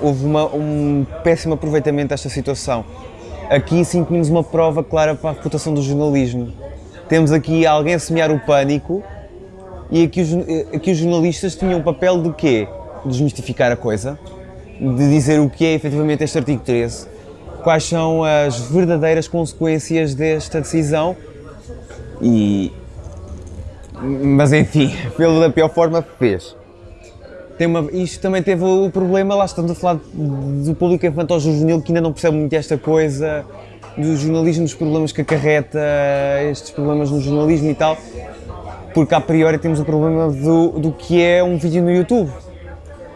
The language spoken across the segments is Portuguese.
houve uma, um péssimo aproveitamento desta situação. Aqui sim tínhamos uma prova clara para a reputação do jornalismo. Temos aqui alguém a semear o pânico e aqui os, aqui os jornalistas tinham o papel de quê? De desmistificar a coisa, de dizer o que é efetivamente este artigo 13, quais são as verdadeiras consequências desta decisão e... Mas enfim, pelo da pior forma fez. Tem uma, isto também teve o problema, lá estamos a falar do público infantil juvenil que ainda não percebe muito esta coisa, do jornalismo, dos problemas que acarreta estes problemas no jornalismo e tal, porque a priori temos o problema do, do que é um vídeo no YouTube.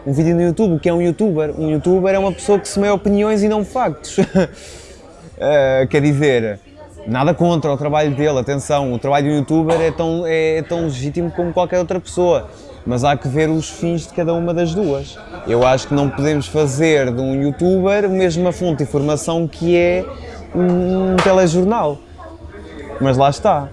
Um vídeo no YouTube, o que é um youtuber? Um youtuber é uma pessoa que semeia opiniões e não factos. uh, quer dizer, nada contra o trabalho dele, atenção, o trabalho do youtuber é tão, é tão legítimo como qualquer outra pessoa mas há que ver os fins de cada uma das duas. Eu acho que não podemos fazer de um youtuber a mesma fonte de informação que é um telejornal. Mas lá está.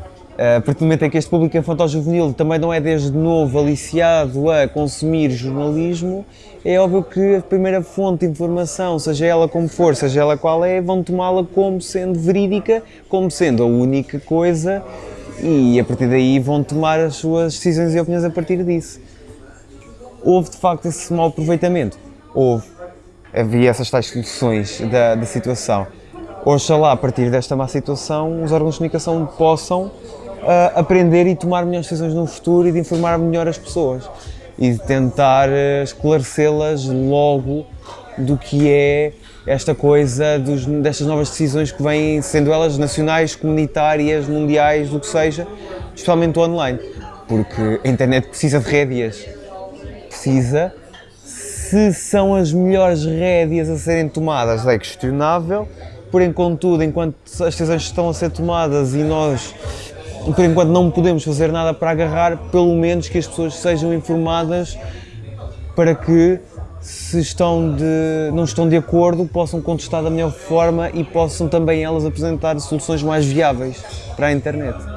A partir do momento em que este público infantil-juvenil também não é desde novo aliciado a consumir jornalismo, é óbvio que a primeira fonte de informação, seja ela como for, seja ela qual é, vão tomá-la como sendo verídica, como sendo a única coisa e a partir daí vão tomar as suas decisões e opiniões a partir disso. Houve de facto esse mau aproveitamento? Houve. Havia essas tais soluções da, da situação. Oxalá, a partir desta má situação, os órgãos de comunicação possam uh, aprender e tomar melhores decisões no futuro e de informar melhor as pessoas. E de tentar uh, esclarecê-las logo do que é esta coisa dos, destas novas decisões que vêm, sendo elas nacionais, comunitárias, mundiais, do que seja, especialmente online, porque a internet precisa de rédeas, precisa, se são as melhores rédeas a serem tomadas é questionável, porém contudo, enquanto as decisões estão a ser tomadas e nós por enquanto não podemos fazer nada para agarrar, pelo menos que as pessoas sejam informadas para que se estão de, não estão de acordo, possam contestar da melhor forma e possam também elas apresentar soluções mais viáveis para a internet.